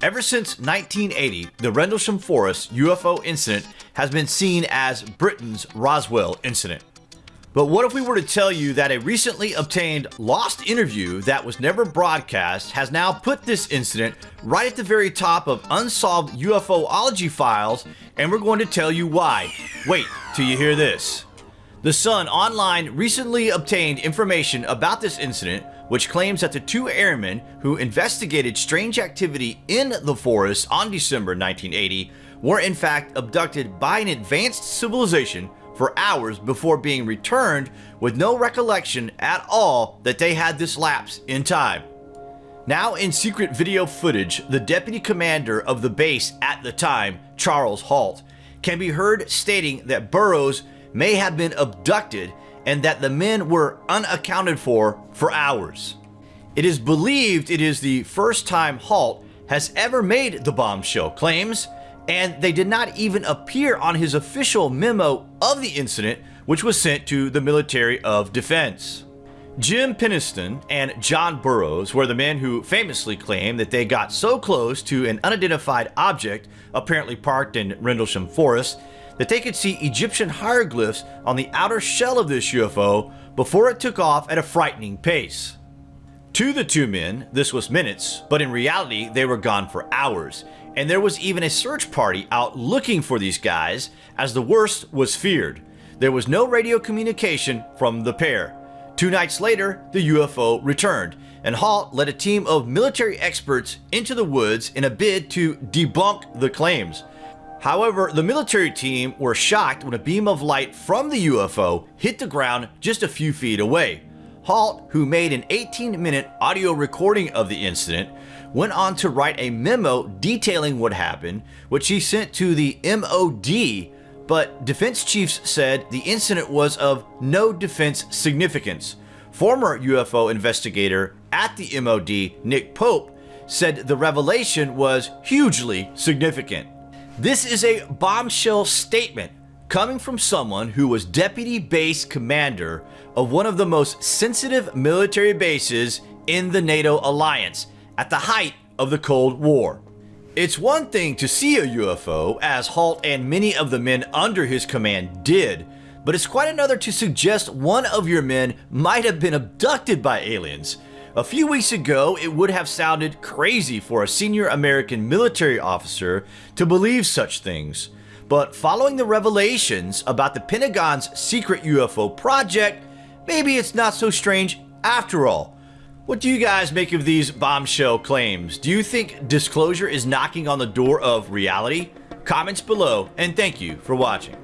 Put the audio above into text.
Ever since 1980, the Rendlesham Forest UFO incident has been seen as Britain's Roswell incident. But what if we were to tell you that a recently obtained lost interview that was never broadcast has now put this incident right at the very top of unsolved UFOlogy files and we're going to tell you why. Wait till you hear this. The Sun Online recently obtained information about this incident which claims that the two airmen who investigated strange activity in the forest on December 1980 were in fact abducted by an advanced civilization for hours before being returned with no recollection at all that they had this lapse in time. Now in secret video footage, the deputy commander of the base at the time, Charles Halt, can be heard stating that Burroughs may have been abducted and that the men were unaccounted for for hours. It is believed it is the first time Halt has ever made the bombshell claims, and they did not even appear on his official memo of the incident, which was sent to the Military of Defense. Jim Penniston and John Burroughs were the men who famously claimed that they got so close to an unidentified object, apparently parked in Rendlesham Forest, that they could see Egyptian hieroglyphs on the outer shell of this UFO before it took off at a frightening pace. To the two men, this was minutes, but in reality, they were gone for hours, and there was even a search party out looking for these guys, as the worst was feared. There was no radio communication from the pair. Two nights later, the UFO returned, and Halt led a team of military experts into the woods in a bid to debunk the claims. However, the military team were shocked when a beam of light from the UFO hit the ground just a few feet away. Halt, who made an 18-minute audio recording of the incident, went on to write a memo detailing what happened, which he sent to the MOD, but defense chiefs said the incident was of no defense significance. Former UFO investigator at the MOD, Nick Pope, said the revelation was hugely significant. This is a bombshell statement coming from someone who was deputy base commander of one of the most sensitive military bases in the NATO alliance at the height of the Cold War. It's one thing to see a UFO, as Halt and many of the men under his command did, but it's quite another to suggest one of your men might have been abducted by aliens. A few weeks ago, it would have sounded crazy for a senior American military officer to believe such things. But following the revelations about the Pentagon's secret UFO project, maybe it's not so strange after all. What do you guys make of these bombshell claims? Do you think disclosure is knocking on the door of reality? Comments below, and thank you for watching.